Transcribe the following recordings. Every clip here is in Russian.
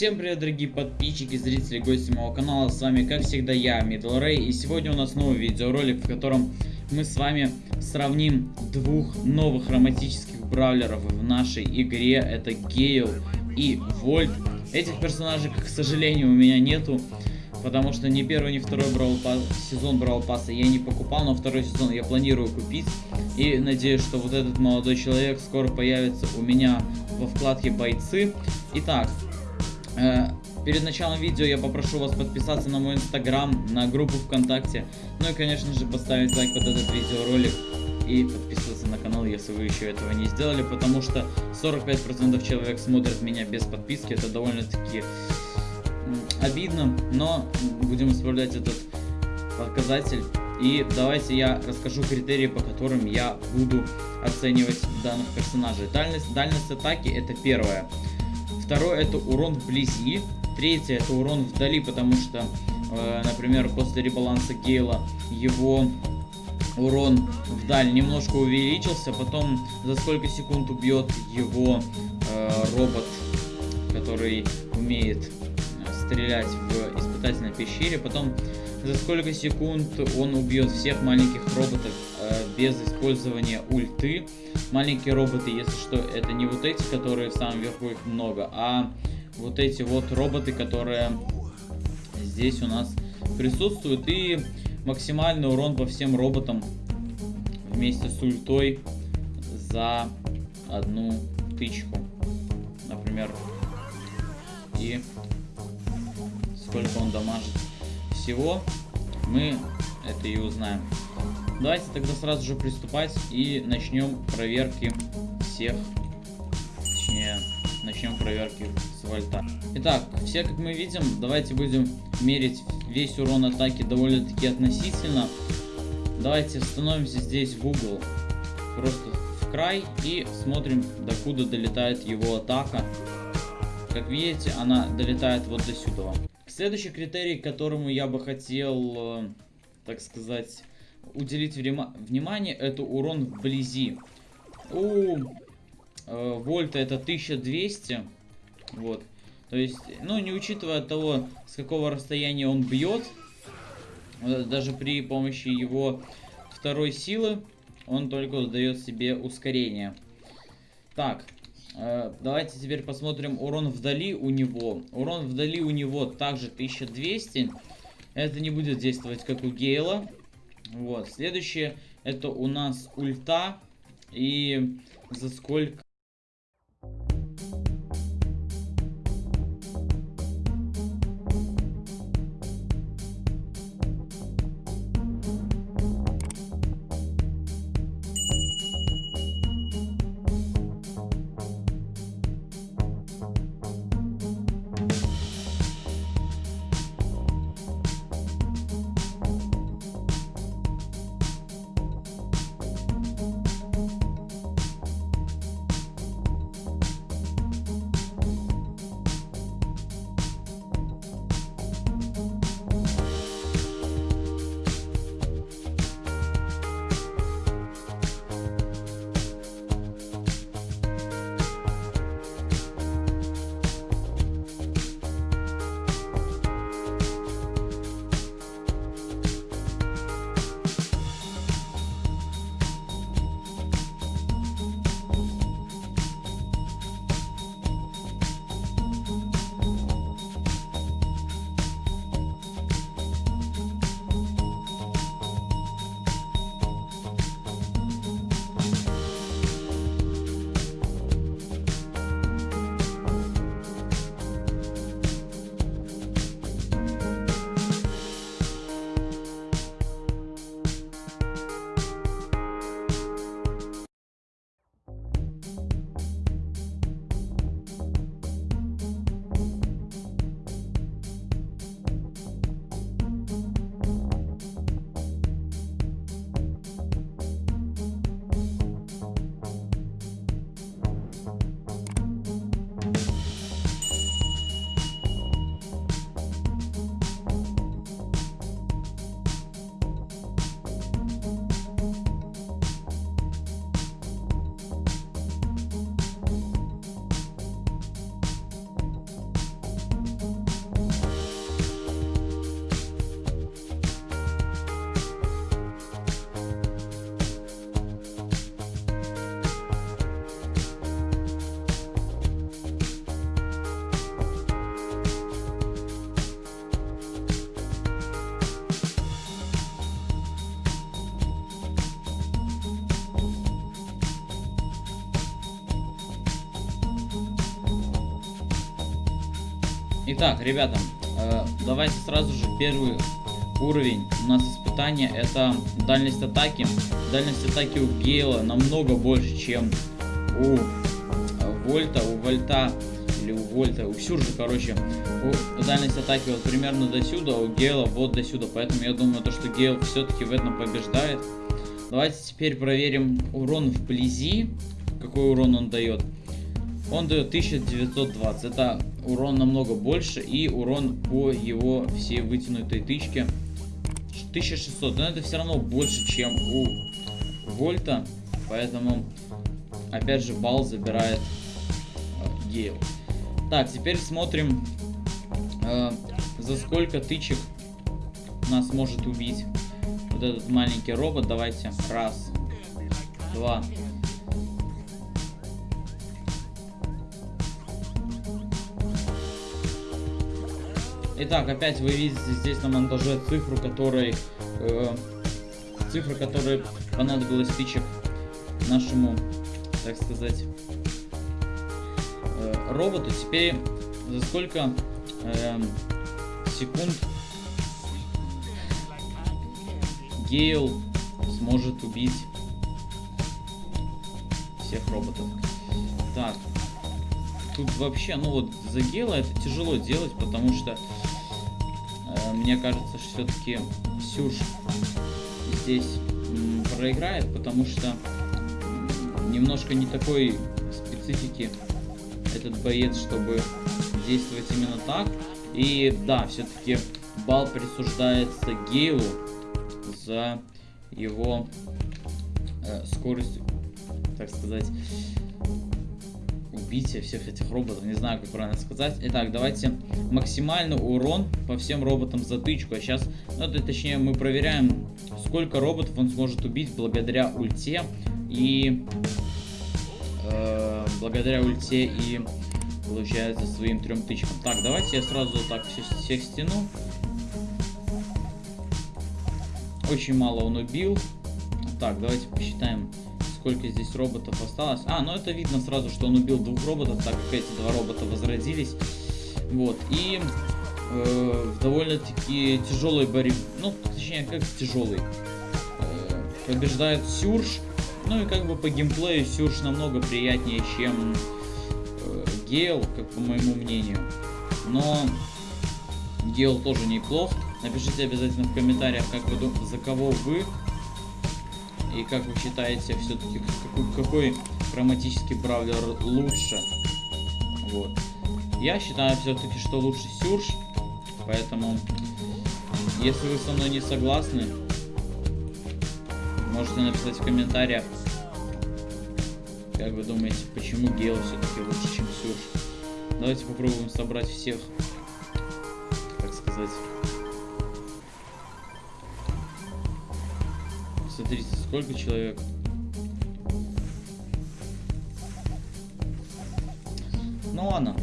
Всем привет, дорогие подписчики, зрители, гости моего канала. С вами, как всегда, я, Middle Ray. И сегодня у нас новый видеоролик, в котором мы с вами сравним двух новых хроматических бравлеров в нашей игре. Это Гейл и Вольт. Этих персонажей, к сожалению, у меня нету. Потому что ни первый, ни второй брал пас, сезон Брал Пасса я не покупал, но второй сезон я планирую купить. И надеюсь, что вот этот молодой человек скоро появится у меня во вкладке бойцы. Итак, перед началом видео я попрошу вас подписаться на мой инстаграм, на группу ВКонтакте, ну и конечно же поставить лайк под этот видеоролик и подписываться на канал, если вы еще этого не сделали, потому что 45% человек смотрят меня без подписки, это довольно-таки обидно, но будем исправлять этот показатель. И давайте я расскажу критерии, по которым я буду оценивать данных персонажей. Дальность, дальность атаки это первое. Второе это урон вблизи. Третье это урон вдали, потому что, э, например, после ребаланса Гейла его урон вдаль немножко увеличился. Потом за сколько секунд убьет его э, робот, который умеет стрелять в испытательной пещере. Потом за сколько секунд он убьет всех маленьких роботов э, без использования ульты. Маленькие роботы, если что, это не вот эти, которые в самом верху их много, а вот эти вот роботы, которые здесь у нас присутствуют. И максимальный урон по всем роботам вместе с ультой за одну тычку. Например. И сколько он дамажит всего, мы это и узнаем. Давайте тогда сразу же приступать и начнем проверки всех, точнее, начнем проверки с вольта. Итак, все как мы видим, давайте будем мерить весь урон атаки довольно-таки относительно. Давайте становимся здесь в угол, просто в край и смотрим, докуда долетает его атака. Как видите, она долетает вот до сюда. Следующий критерий, которому я бы хотел, э, так сказать, уделить внимание, это урон вблизи. У э, Вольта это 1200, вот. То есть, ну, не учитывая того, с какого расстояния он бьет, э, даже при помощи его второй силы, он только дает себе ускорение. Так, Э, давайте теперь посмотрим урон вдали у него. Урон вдали у него также 1200. Это не будет действовать как у Гейла. Вот. Следующее это у нас ульта. И за сколько... Итак, ребята, э, давайте сразу же первый уровень у нас испытания это дальность атаки. Дальность атаки у Гейла намного больше, чем у Вольта. У Вольта или у Вольта, у Сюржа, короче, у дальность атаки вот примерно до сюда, у Гейла вот до сюда. Поэтому я думаю, то, что Гейл все-таки в этом побеждает. Давайте теперь проверим урон вблизи. Какой урон он дает. Он дает 1920. Это урон намного больше. И урон по его всей вытянутой тычке 1600. Но это все равно больше, чем у Вольта. Поэтому, опять же, балл забирает э, Гейл. Так, теперь смотрим, э, за сколько тычек нас может убить вот этот маленький робот. Давайте. Раз, два. Итак, опять вы видите здесь на монтаже цифру, которой э, цифра, которая понадобилась тычек нашему, так сказать, э, роботу. Теперь за сколько э, секунд Гейл сможет убить всех роботов. Так. Тут вообще, ну вот за Гейла это тяжело делать, потому что мне кажется, что все-таки Сюж здесь проиграет, потому что немножко не такой специфики этот боец, чтобы действовать именно так. И да, все-таки балл присуждается Гейлу за его э, скорость, так сказать, убития всех этих роботов. Не знаю, как правильно сказать. Итак, давайте максимальный урон по всем роботам затычку. А сейчас, ну это точнее, мы проверяем, сколько роботов он сможет убить благодаря ульте и э, благодаря ульте и получается своим трем тычкам. Так, давайте я сразу так всех стяну. Очень мало он убил. Так, давайте посчитаем, сколько здесь роботов осталось. А, ну это видно сразу, что он убил двух роботов, так как эти два робота возродились. Вот, и э, в довольно-таки тяжелой борьбе, ну, точнее, как тяжелый, э, побеждает Сюрж. Ну и как бы по геймплею Сюрж намного приятнее, чем э, Гейл, как по моему мнению. Но Гейл тоже неплох. Напишите обязательно в комментариях, как вы думаете, за кого вы и как вы считаете все-таки какой, какой хроматический бравлер лучше. Вот. Я считаю все-таки, что лучше Сюрж, поэтому если вы со мной не согласны, можете написать в комментариях, как вы думаете, почему Гейл все-таки лучше, чем Сюрж. Давайте попробуем собрать всех, так сказать, Смотрите, сколько человек. Ну ладно.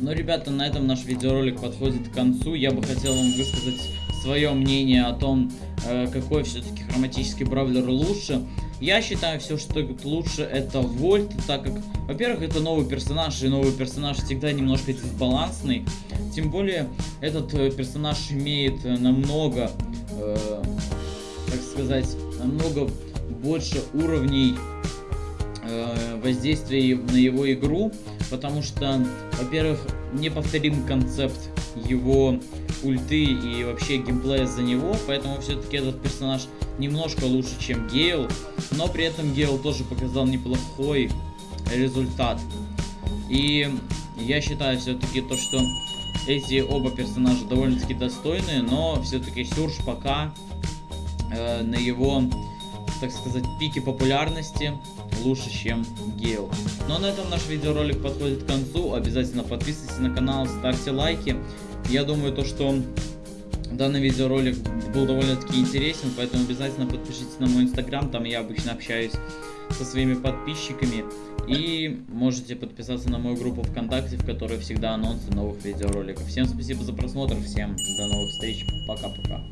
Ну, ребята, на этом наш видеоролик подходит к концу. Я бы хотел вам высказать свое мнение о том, э, какой все-таки хроматический бравлер лучше. Я считаю все, что лучше это Вольт, так как, во-первых, это новый персонаж, и новый персонаж всегда немножко дисбалансный. Тем более, этот э, персонаж имеет э, намного, э, так сказать, намного больше уровней э, воздействия на его игру, потому что, во-первых, неповторим концепт его ульты и вообще геймплея за него, поэтому все-таки этот персонаж немножко лучше, чем Гейл, но при этом Гейл тоже показал неплохой результат. И я считаю все-таки то, что эти оба персонажа довольно-таки достойные, но все-таки Сюрж пока э, на его, так сказать, пике популярности лучше, чем Гейл. Ну а на этом наш видеоролик подходит к концу. Обязательно подписывайтесь на канал, ставьте лайки. Я думаю, то, что данный видеоролик был довольно-таки интересен, поэтому обязательно подпишитесь на мой инстаграм, там я обычно общаюсь со своими подписчиками. И можете подписаться на мою группу ВКонтакте, в которой всегда анонсы новых видеороликов. Всем спасибо за просмотр, всем до новых встреч, пока-пока.